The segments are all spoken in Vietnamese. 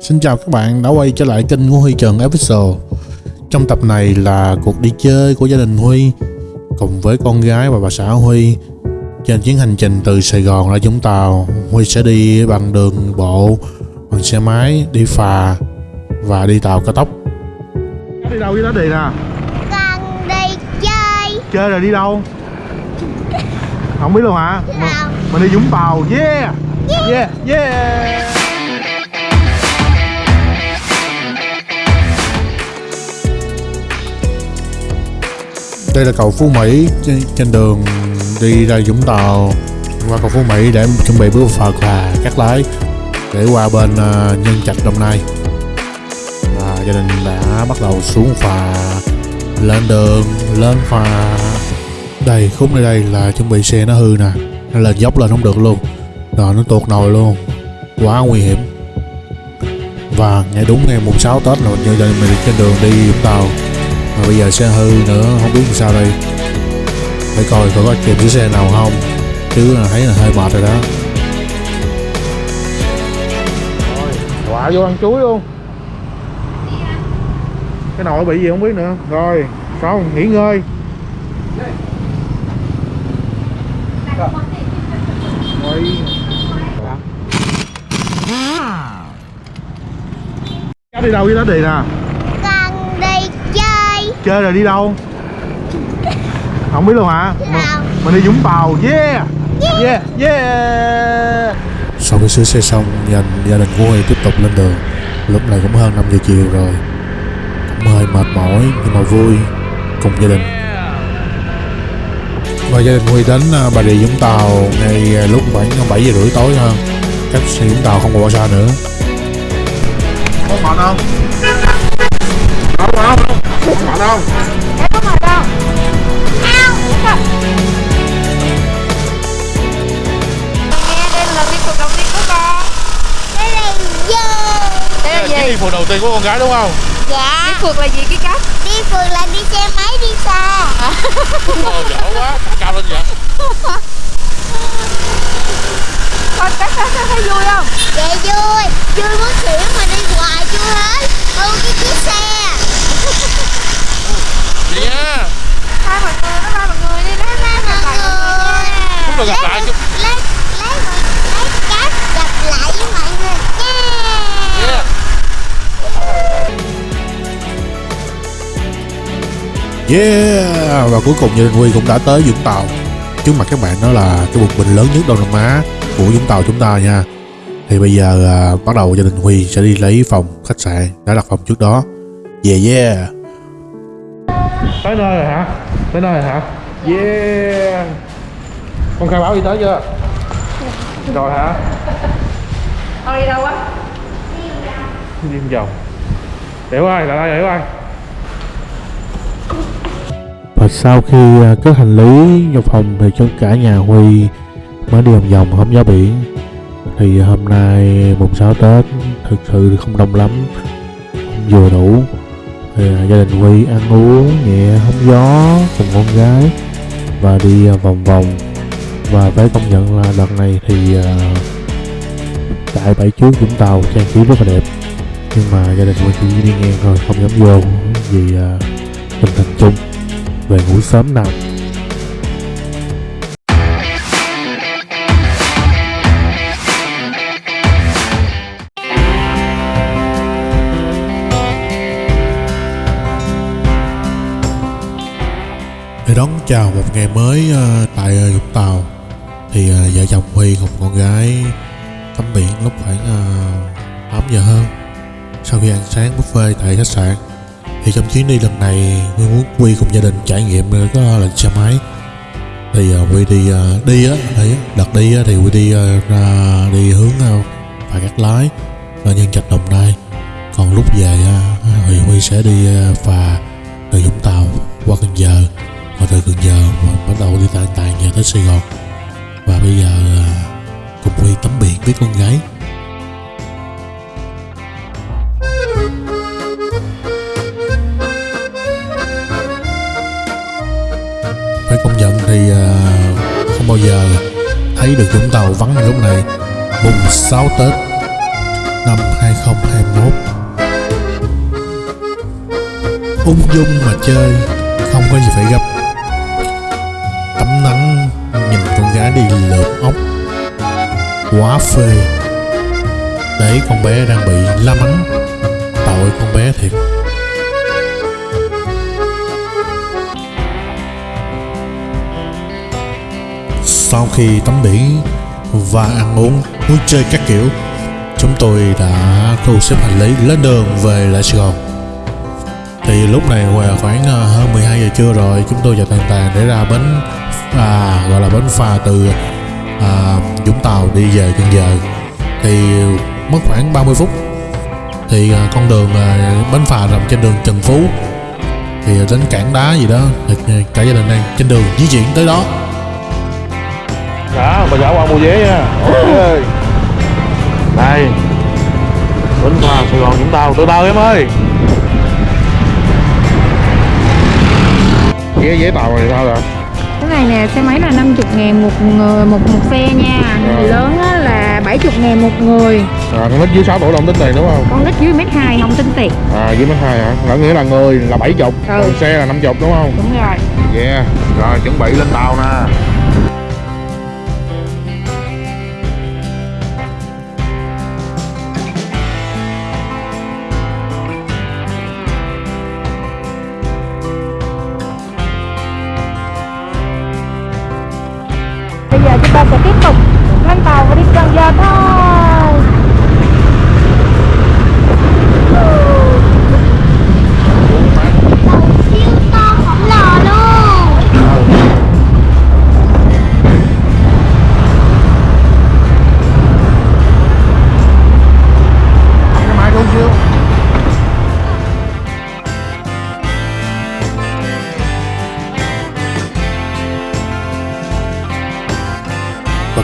Xin chào các bạn đã quay trở lại kênh của Huy Trần Official Trong tập này là cuộc đi chơi của gia đình Huy Cùng với con gái và bà xã Huy Trên chuyến hành trình từ Sài Gòn ra Vũng Tàu Huy sẽ đi bằng đường bộ, bằng xe máy, đi phà và đi tàu cao tốc Đi đâu với đó đi nè Con đi chơi Chơi rồi đi đâu? Không biết luôn hả? Đâu Mình đi Vũng Tàu, yeah! Yeah, yeah! Đây là cầu Phú Mỹ. Trên, trên đường đi ra Vũng Tàu qua cầu Phú Mỹ để chuẩn bị bước phà và cắt lái để qua bên uh, Nhân Trạch Đồng Nai. Và gia đình đã bắt đầu xuống phà lên đường lên phà. Đây khúc nơi đây là chuẩn bị xe nó hư nè nó lên dốc lên không được luôn. Rồi nó tuột nồi luôn quá nguy hiểm. Và ngày đúng ngày mùng 6 Tết là như mình trên đường đi Vũng Tàu mà bây giờ xe hư nữa không biết làm sao đây. Phải coi coi có kịp chiếc xe nào không. Chứ là thấy là hơi mệt rồi đó. Rồi quả vô ăn chuối luôn. Cái nồi bị gì không biết nữa. Rồi xong nghỉ ngơi. Rồi. Cháu đi đâu với đó đi nè đi chơi rồi đi đâu? Không biết luôn hả? Đâu? Mình đi Vũng Tàu. Yeah. Yeah. Yeah Sau khi sửa xe xong gia, gia đình của Huy tiếp tục lên đường. Lúc này cũng hơn 5 giờ chiều rồi. Cũng hơi mệt mỏi nhưng mà vui Cùng gia đình. Và gia đình Huy đến à, Bà Rịa Vũng Tàu Ngay à, lúc khoảng 7 giờ rưỡi tối hơn. Cách xe Vũng Tàu không còn bao xa nữa. Có mệt không? Không không Không mệt không? Em có mệt không? Ao đây là đi cuộc đầu tiên của con Cái này vô Đây là gì? đi phượt đầu tiên của con gái đúng không? Dạ Đi phượt là gì cái cách? Đi phượt là đi xe máy đi xa Ồ, dở quá, cao lên vậy Con cách thấy, thấy, thấy vui không? Dạ vui Vui muốn xỉu mà đi hoài chưa hết Ừ cái chiếc xe Yeah Và cuối cùng gia đình Huy cũng đã tới Vũng Tàu Trước mặt các bạn đó là cái bục bình lớn nhất Đông Nam Á của Vũng Tàu chúng ta nha Thì bây giờ à, bắt đầu gia đình Huy sẽ đi lấy phòng khách sạn đã đặt phòng trước đó Yeah yeah Tới nơi rồi hả? Tới nơi rồi hả? Yeah Con khai báo y tế chưa? Rồi hả? Con đi đâu á? Đi vòng Hiểu ơi, lại đây hiểu ơi sau khi à, cất hành lý vào phòng thì cho cả nhà Huy mới đi vòng vòng hóng gió biển thì hôm nay mùng 6 Tết, thực sự không đông lắm, không vừa đủ. Thì à, gia đình Huy ăn uống nhẹ, hóng gió cùng con gái và đi à, vòng vòng. Và phải công nhận là lần này thì tại bãi trước Vũng Tàu, trang trí rất là đẹp. Nhưng mà gia đình Huy chỉ đi ngang thôi, không dám vô vì tình hình chung về ngủ sớm nào. Để đón chào một ngày mới ờ, tại ờ, Vũng Tàu. Thì ờ, vợ chồng Huy cùng con gái tắm biển lúc khoảng 8 giờ hơn sau khi ăn sáng buffet tại khách sạn thì trong chuyến đi lần này Huy muốn Huy cùng gia đình trải nghiệm ờ, có lần xe máy. Thì uh, Huy đi uh, đi á thì đợt đi á, thì Huy đi uh, ra đi hướng uh, phải cắt lái là nhân trạch đồng nai. Còn lúc về uh, thì Huy sẽ đi uh, phà từ Vũng Tàu qua Cần Giờ. Và từ Cần Giờ và bắt đầu đi tàn tàn về tới Sài Gòn. Và bây giờ uh, cùng Huy tắm biển với con gái. Thì à, không bao giờ thấy được Vũng Tàu vắng như lúc này. Mùng 6 Tết năm 2021 ung dung mà chơi, không có gì phải gấp tắm nắng, nhìn con gái đi lượm ốc. Quá phê. Để con bé đang bị la mắng. Tội con bé thiệt. Sau khi tắm biển và ăn uống vui chơi các kiểu chúng tôi đã thu xếp hành lý lên đường về lại Sài Gòn. Thì lúc này khoảng ờ, hơn 12 giờ trưa rồi chúng tôi và tàn tàn để ra bến à, gọi là bến phà từ à, Vũng Tàu đi về Cần Giờ. Thì mất khoảng 30 phút. Thì à, con đường à, bến phà nằm trên đường Trần Phú. Thì đến cảng đá gì đó thì cả gia đình đang trên đường di chuyển tới đó. Dạ, bà giả qua mua vé nha Ê. Đây Bến phà Sài Gòn Vũng Tàu, từ từ em ơi Vé vé tàu này sao vậy? Cái này nè, xe máy là 50 ngàn một người một một xe nha Rồi. Lớn á là 70 ngàn một người À, con nít dưới 6 tuổi là không tính tiền đúng không? Con nít dưới mét 2 không tính tiền À, dưới mấy hai hả? Là nghĩa là người là 70 Ừ. Còn xe là 50 đúng không? Đúng rồi Yeah Rồi, chuẩn bị lên tàu nè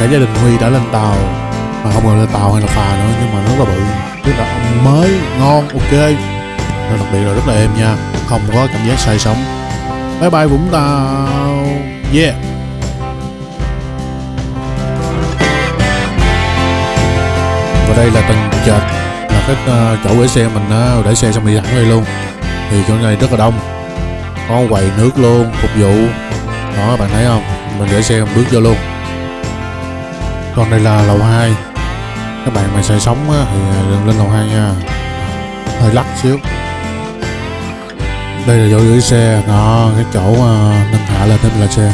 cả gia đình Huy đã lên tàu. Mà không gọi là tàu hay là phà nữa nhưng mà nó rất là bự. Tức là mới ngon ok. Nó đặc biệt là rất là êm nha. Không có cảm giác say sóng. Bye bye Vũng Tàu. Yeah. Và đây là tầng trệt là cái ờ, chỗ để xe mình uh, để xe xong đi thẳng đây luôn. Thì chỗ này rất là đông. Có quầy nước luôn phục vụ. Đó bạn thấy không? Mình để xe mình bước vô luôn còn đây là lầu 2 các bạn mà sẽ sống thì à, đừng lên lầu 2 nha. Hơi lắc xíu. Đây là chỗ gửi xe, đó, cái chỗ à, nâng hạ lên thêm là xe.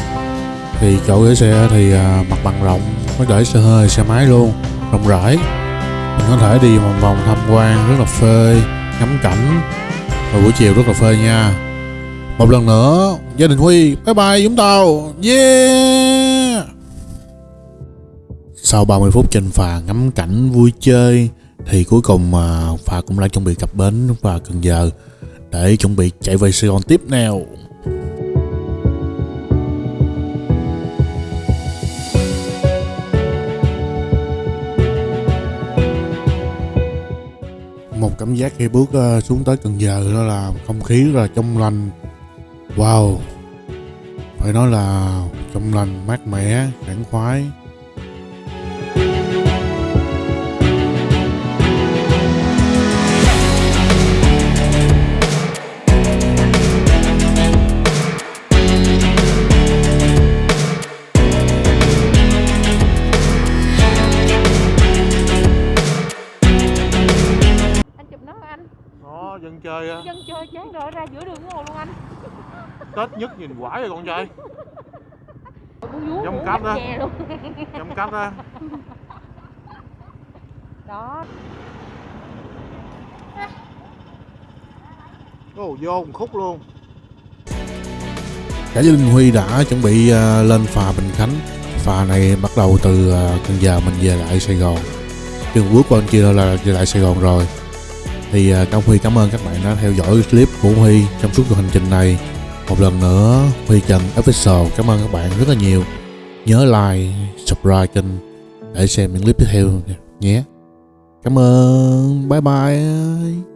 Thì chỗ gửi xe thì à, mặt bằng rộng có để xe hơi, xe máy luôn, rộng rãi. Mình có thể đi vòng vòng tham quan, rất là phê ngắm cảnh. Và buổi chiều rất là phê nha. Một lần nữa, gia đình huy, bye bye vũng tàu. Yeah! Sau 30 phút trên phà ngắm cảnh vui chơi thì cuối cùng à, phà cũng đã chuẩn bị cập bến và Cần Giờ để chuẩn bị chạy về Sài Gòn tiếp nào. Một cảm giác khi bước à, xuống tới Cần Giờ đó là không khí rất là trong lành. Wow. Phải nói là trong lành, mát mẻ, sảng khoái. Chơi á. Dân chơi chán rồi ra giữa đường ngồi luôn anh. Tết nhất nhìn quải rồi con trai. Giống chè luôn. Trong cách á. Đó. Ồ, vô một khúc luôn. Cả gia đình Huy đã chuẩn bị ờ, lên phà Bình Khánh. Phà này bắt đầu từ ờ, Cần Giờ mình về lại Sài Gòn. Chừng bước qua bên kia là về lại Sài Gòn rồi. Thì à, công Huy cảm ơn các bạn đã theo dõi clip của Huy trong suốt cuộc hành trình này. Một lần nữa, Huy Trần Official cảm ơn các bạn rất là nhiều. Nhớ like, subscribe kênh để xem những clip tiếp theo nhé. Cảm ơn. Bye bye.